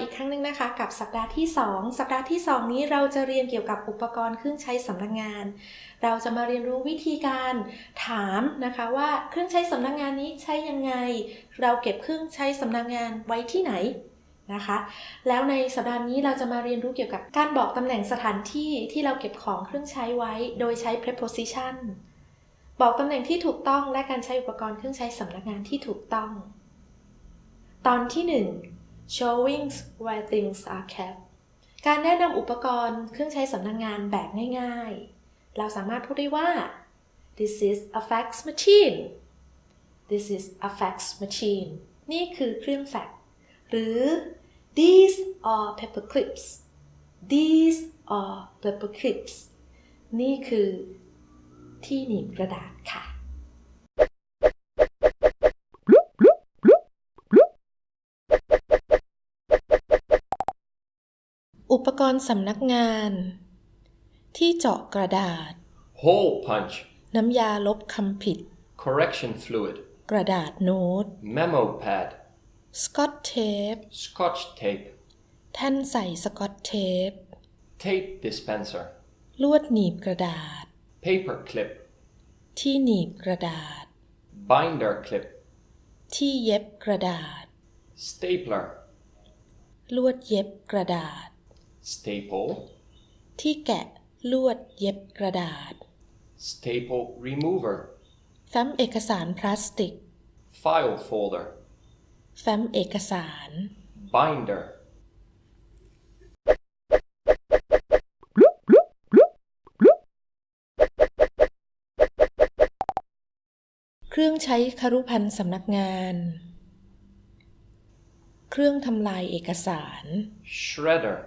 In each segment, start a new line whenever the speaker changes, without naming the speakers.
อีกครั้งหนึ่งนะคะ กับสัปดาห์ที่ 2 สัปดาห์ที่ 2 นี้เราจะเรียนเกี่ยวกับอุปกรณ์เครื่องใช้สำนักงาน เราจะมาเรียนรู้วิธีการถามนะคะว่าเครื่องใช้สำนักงานนี้ใช้ยังไง เราเก็บเครื่องใช้สำนักงานไว้ที่ไหนนะคะ แล้วในสัปดาห์นี้เราจะมาเรียนรู้เกี่ยวกับการบอกตำแหน่งสถานที่ที่เราเก็บของเครื่องใช้ไว้ โดยใช้ preposition บอกตำแหน่งที่ถูกต้องและการใช้อุปกรณ์เครื่องใช้สำนักงานที่ถูกต้อง ตอนที่ 1 showing where things are kept การแนะนำอุปกรณ์เครื่องใช้สำนักงงานแบบง่ายๆ เราสามารถพูดได้ว่า this is a fax machine this is a fax machine นี่คือเครื่องแฟกซ์หรือ these are paper clips these are paper clips นี่คือที่หนีบกระดาษค่ะ อุปกรณ์สำนักงาน ที่เจาะกระดาษ
hole punch,
น้ำยาลบคำผิด
correction fluid,
กระดาษโน้ต
memo pad,
สกอตเทป
scotch tape,
แท่นใส่สกอตเทป
tape dispenser,
ลวดหนีบกระดาษ
paper clip,
ที่หนีบกระดาษ
binder clip,
ที่เย็บกระดาษ
stapler,
ลวดเย็บกระดาษ
staple,
ที่แกะลวดเย็บกระดาษ
staple remover,
แฟ้มเอกสารพลาสติก
file folder,
แฟ้มเอกสาร
binder,
เครื่องใช้คารุพันธ์สำนักงาน เครื่องทำลายเอกสาร
shredder,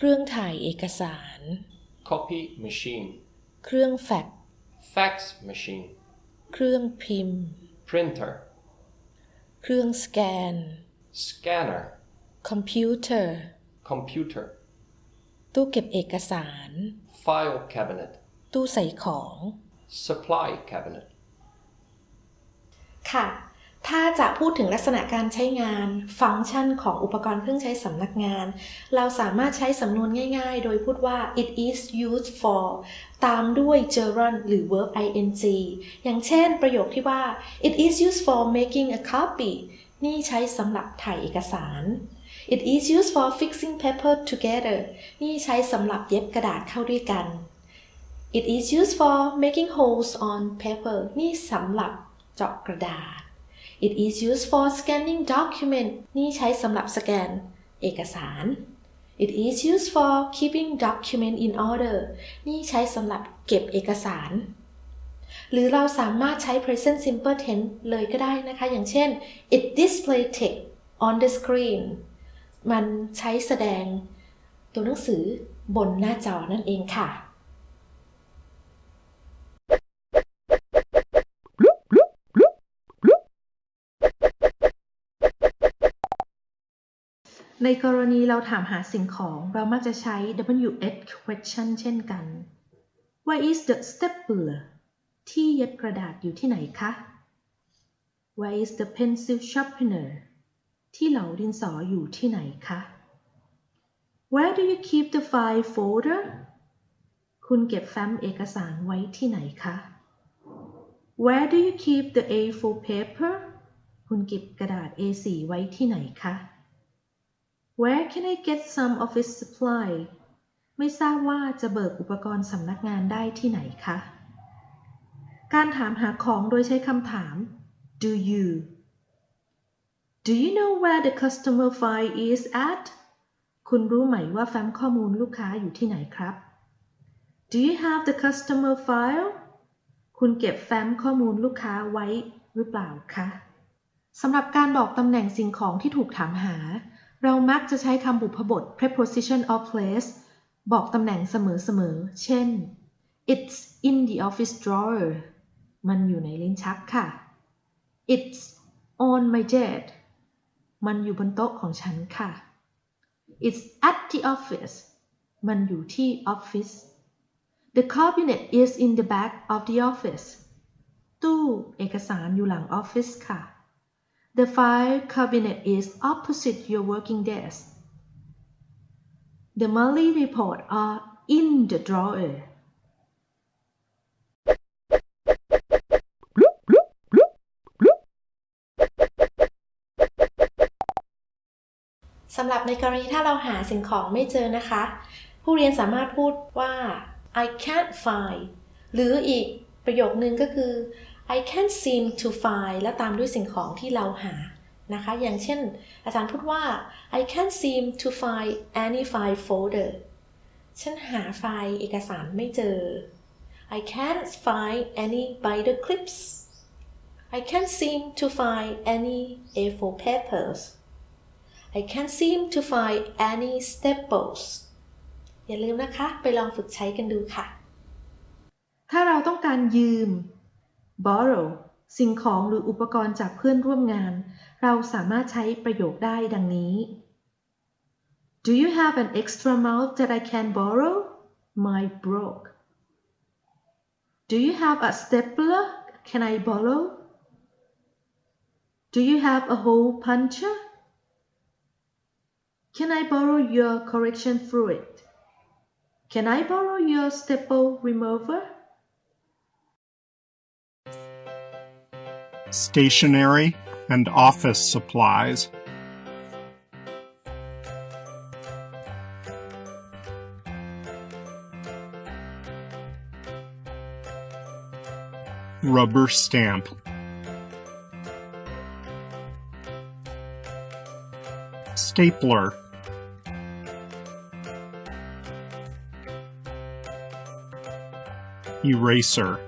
เครื่องถ่ายเอกสาร
copy machine,
เครื่องแฟกซ์
fax machine,
เครื่องพิมพ์
printer,
เครื่องสแกน
scanner,
คอมพิวเตอร์
computer,
ตู้เก็บเอกสาร
file cabinet,
ตู้ใส่ของ
supply cabinet.
ค่ะ ถ้าจะพูดถึงลักษณะการใช้งาน ฟังก์ชันของอุปกรณ์เครื่องใช้สำนักงาน เราสามารถใช้สำนวนง่ายๆ โดยพูดว่า it is used for ตามด้วย gerund หรือ verb ing อย่างเช่นประโยคที่ว่า it is used for making a copy นี่ใช้สำหรับถ่ายเอกสาร it is used for fixing paper together นี่ใช้สำหรับเย็บกระดาษเข้าด้วยกัน It is used for making holes on paper นี่สำหรับเจาะกระดาษ It is used for scanning document นี่ใช้สำหรับสแกนเอกสาร It is used for keeping document in order นี่ใช้สำหรับเก็บเอกสาร หรือเราสามารถใช้ present simple tense เลยก็ได้นะคะ อย่างเช่น it display text on the screen มันใช้แสดงตัวหนังสือบนหน้าจอนั่นเองค่ะ ในกรณีเราถามหาสิ่งของเรามักจะใช้ WH question เช่นกัน Where is the stapler ที่เย็บกระดาษอยู่ที่ไหนคะ Where is the pencil sharpener ที่เหลาดินสออยู่ที่ไหนคะ Where do you keep the file folder คุณเก็บแฟ้มเอกสารไว้ที่ไหนคะ Where do you keep the A4 paper คุณเก็บกระดาษ A4 ไว้ที่ไหนคะ Where can I get some office supply ไม่ทราบว่าจะเบิกอุปกรณ์สำนักงานได้ที่ไหนคะ การถามหาของโดยใช้คำถาม Do you Do you know where the customer file is at คุณรู้ไหมว่าแฟ้มข้อมูลลูกค้าอยู่ที่ไหนครับ Do you have the customer file คุณเก็บแฟ้มข้อมูลลูกค้าไว้หรือเปล่าคะสำหรับการบอกตำแหน่งสิ่งของที่ถูกถามหา เรามักจะใช้คำบุพบท preposition of place บอกตำแหน่งเสมอๆ เช่น it's in the office drawer มันอยู่ในลิ้นชักค่ะ it's on my desk มันอยู่บนโต๊ะของฉันค่ะ it's at the office มันอยู่ที่ออฟฟิศ the cabinet is in the back of the office ตู้เอกสารอยู่หลังออฟฟิศค่ะ The file cabinet is opposite your working desk. The monthly report are in the drawer. สำหรับในกรณีถ้าเราหาสิ่งของไม่เจอนะคะ ผู้เรียนสามารถพูดว่า I can't find หรืออีกประโยคนึงก็คือ I can't seem to find และตามด้วยสิ่งของที่เราหานะคะ อย่างเช่น อาจารย์พูดว่า I can't seem to find any file folder ฉันหาไฟล์เอกสารไม่เจอ I can't find any binder clips I can't seem to find any A4 papers I can't seem to find any staples อย่าลืมนะคะ ไปลองฝึกใช้กันดูค่ะ ถ้าเราต้องการยืม borrow สิ่งของหรืออุปกรณ์จากเพื่อนร่วมงาน เราสามารถใช้ประโยคได้ดังนี้ Do you have an extra mouse that I can borrow? Mine broke. Do you have a stapler? Can I borrow? Do you have a hole puncher? Can I borrow your correction fluid? Can I borrow your staple remover?
Stationery and office supplies, rubber stamp, stapler, eraser.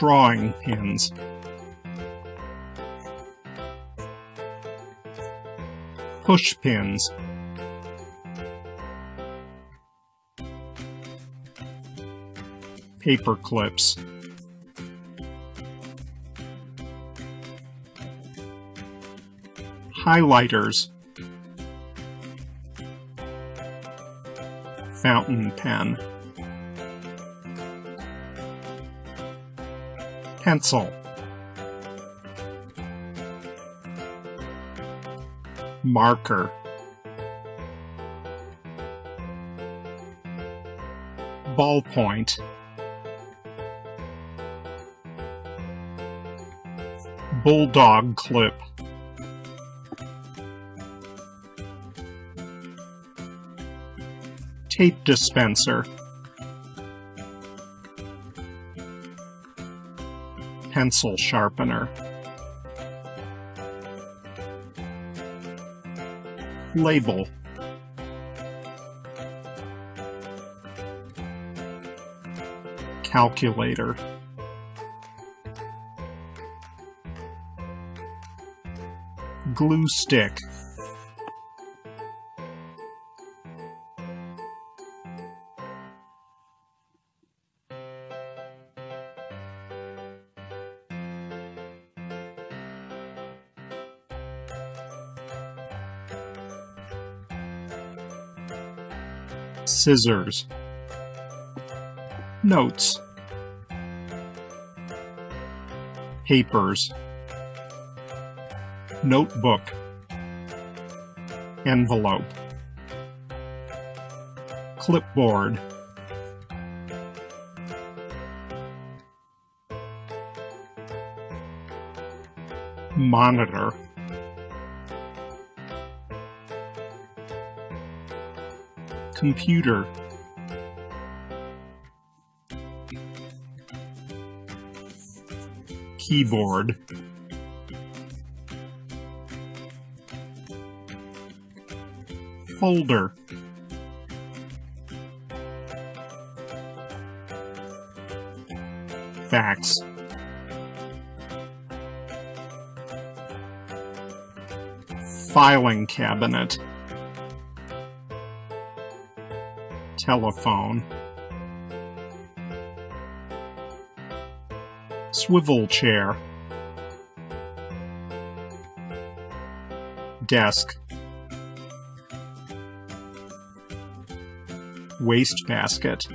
Drawing pins. Push pins. Paper clips. Highlighters. Fountain pen. Pencil. Marker. Ballpoint. Bulldog clip. Tape dispenser pencil sharpener. Label. Calculator. Glue stick. Scissors, notes, papers, notebook, envelope, clipboard, monitor, computer. Keyboard. Folder. Fax. Filing cabinet. Telephone, swivel chair, desk, wastebasket,